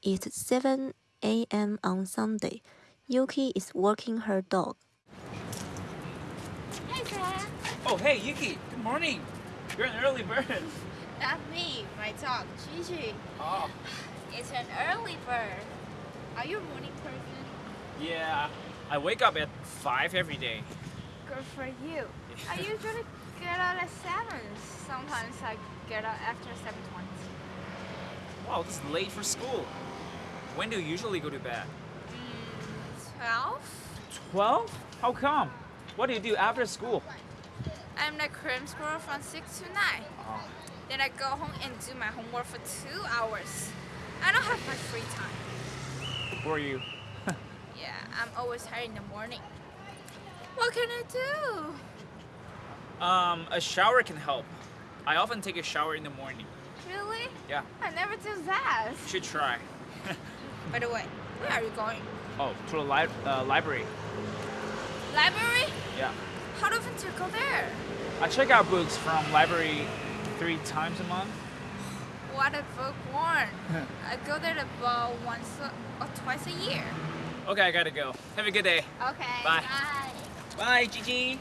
It's 7 a.m. on Sunday. Yuki is walking her dog. Hey, Dad. Oh, hey, Yuki. Good morning. You're an early bird. That's me, my dog, Gigi. Oh. It's an early bird. Are you a morning person? Yeah. I wake up at 5 every day. Good for you. I usually get out at 7. Sometimes I get out after 7.20. Wow, this is late for school. When do you usually go to bed? Mm, 12? 12? How come? What do you do after school? I'm the cram school from 6 to 9. Oh. Then I go home and do my homework for 2 hours. I don't have much free time. Who are you? Yeah, I'm always tired in the morning. What can I do? Um, a shower can help. I often take a shower in the morning. Really? Yeah, I never do that. you should try. By the way, where are you going? Oh, to the li- uh, library. Library? Yeah. How often do you go there? I check out books from library three times a month. What a bookworm. I go there about once or twice a year. Okay, I gotta go. Have a good day. Okay. Bye. Bye. Bye, Gigi.